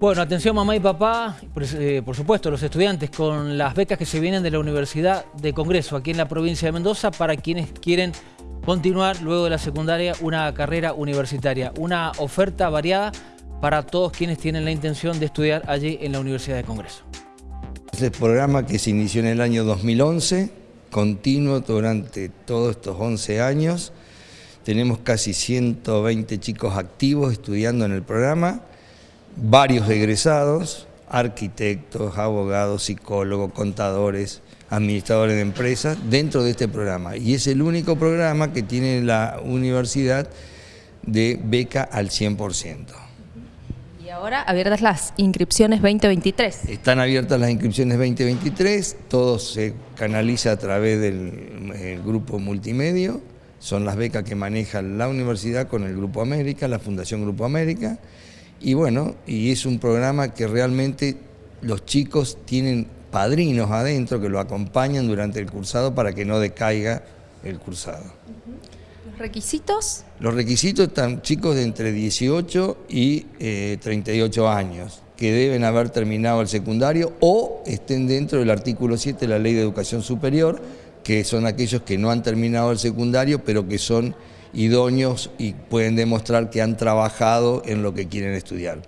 Bueno, atención mamá y papá, eh, por supuesto los estudiantes con las becas que se vienen de la Universidad de Congreso aquí en la provincia de Mendoza para quienes quieren continuar luego de la secundaria una carrera universitaria. Una oferta variada para todos quienes tienen la intención de estudiar allí en la Universidad de Congreso. Es el programa que se inició en el año 2011, continuo durante todos estos 11 años. Tenemos casi 120 chicos activos estudiando en el programa varios egresados, arquitectos, abogados, psicólogos, contadores, administradores de empresas, dentro de este programa. Y es el único programa que tiene la universidad de beca al 100%. Y ahora abiertas las inscripciones 2023. Están abiertas las inscripciones 2023, todo se canaliza a través del grupo multimedio, son las becas que maneja la universidad con el Grupo América, la Fundación Grupo América, y bueno, y es un programa que realmente los chicos tienen padrinos adentro que lo acompañan durante el cursado para que no decaiga el cursado. ¿Los requisitos? Los requisitos están chicos de entre 18 y 38 eh, años que deben haber terminado el secundario o estén dentro del artículo 7 de la Ley de Educación Superior, que son aquellos que no han terminado el secundario, pero que son idóneos y pueden demostrar que han trabajado en lo que quieren estudiar.